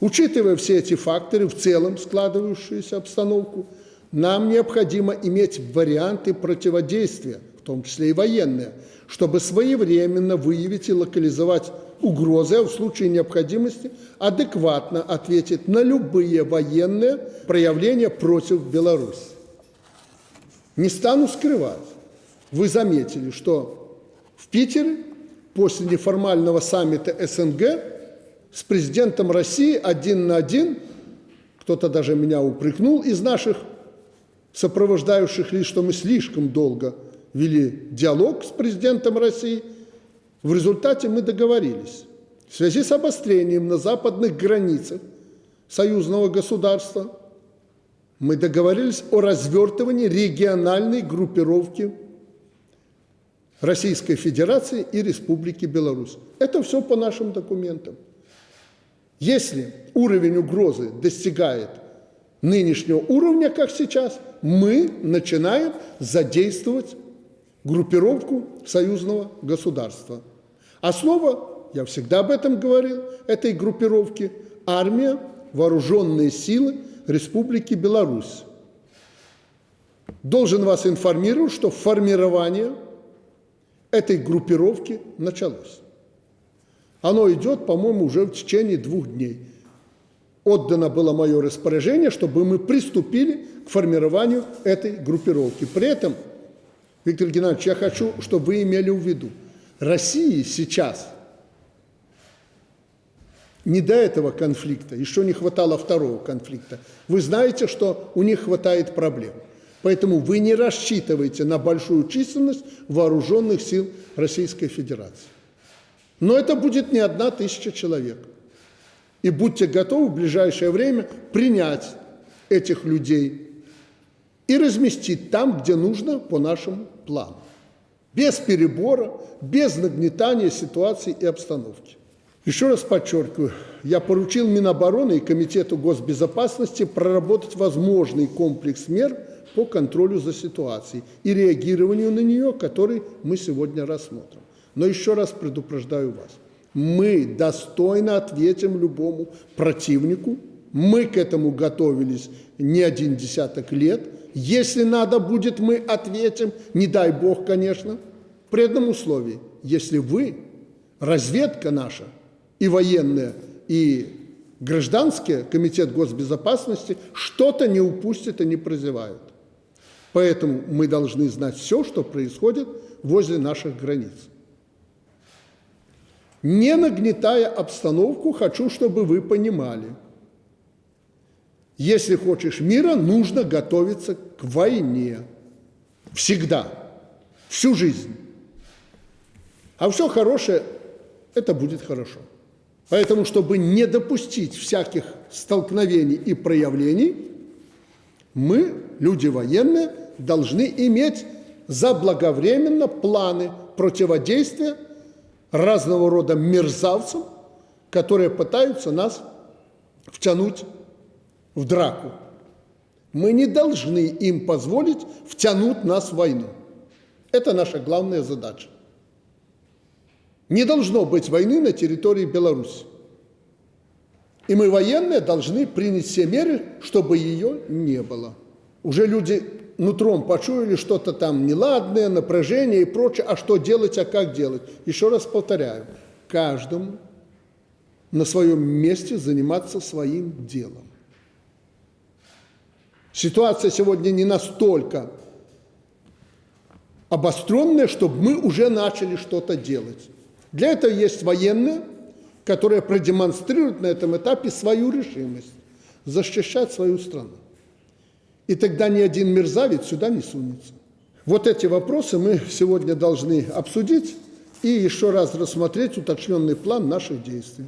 Учитывая все эти факторы, в целом складывающуюся обстановку, нам необходимо иметь варианты противодействия, в том числе и военные, чтобы своевременно выявить и локализовать угрозы, а в случае необходимости адекватно ответить на любые военные проявления против Беларуси. Не стану скрывать, вы заметили, что в Питере после неформального саммита СНГ с президентом России один на один, кто-то даже меня упрекнул из наших сопровождающих лиц, что мы слишком долго вели диалог с президентом России. В результате мы договорились. В связи с обострением на западных границах союзного государства мы договорились о развертывании региональной группировки Российской Федерации и Республики Беларусь. Это все по нашим документам. Если уровень угрозы достигает нынешнего уровня, как сейчас, мы начинаем задействовать группировку союзного государства. Основа, я всегда об этом говорил, этой группировки – армия, вооруженные силы Республики Беларусь. Должен вас информировать, что формирование – этой группировки началось. Оно идет, по-моему, уже в течение двух дней. Отдано было мое распоряжение, чтобы мы приступили к формированию этой группировки. При этом, Виктор Геннадьевич, я хочу, чтобы вы имели в виду, России сейчас не до этого конфликта, еще не хватало второго конфликта. Вы знаете, что у них хватает проблем. Поэтому вы не рассчитываете на большую численность вооруженных сил Российской Федерации. Но это будет не одна тысяча человек. И будьте готовы в ближайшее время принять этих людей и разместить там, где нужно по нашему плану. Без перебора, без нагнетания ситуации и обстановки. Еще раз подчеркиваю, я поручил Минобороны и Комитету госбезопасности проработать возможный комплекс мер по контролю за ситуацией и реагированию на нее, который мы сегодня рассмотрим. Но еще раз предупреждаю вас, мы достойно ответим любому противнику, мы к этому готовились не один десяток лет, если надо будет, мы ответим, не дай бог, конечно, при одном условии, если вы, разведка наша, и военная, и гражданские, комитет госбезопасности, что-то не упустят и не прозевают. Поэтому мы должны знать все, что происходит возле наших границ. Не нагнетая обстановку, хочу, чтобы вы понимали, если хочешь мира, нужно готовиться к войне. Всегда. Всю жизнь. А все хорошее, это будет хорошо. Поэтому, чтобы не допустить всяких столкновений и проявлений, мы, люди военные, должны иметь заблаговременно планы противодействия разного рода мерзавцам, которые пытаются нас втянуть в драку. Мы не должны им позволить втянуть нас в войну. Это наша главная задача. Не должно быть войны на территории Беларуси. И мы, военные, должны принять все меры, чтобы ее не было. Уже люди нутром почуяли что-то там неладное, напряжение и прочее. А что делать, а как делать? Еще раз повторяю, каждому на своем месте заниматься своим делом. Ситуация сегодня не настолько обостренная, чтобы мы уже начали что-то делать. Для этого есть военные, которые продемонстрируют на этом этапе свою решимость защищать свою страну. И тогда ни один мерзавец сюда не сунется. Вот эти вопросы мы сегодня должны обсудить и еще раз рассмотреть уточненный план наших действий.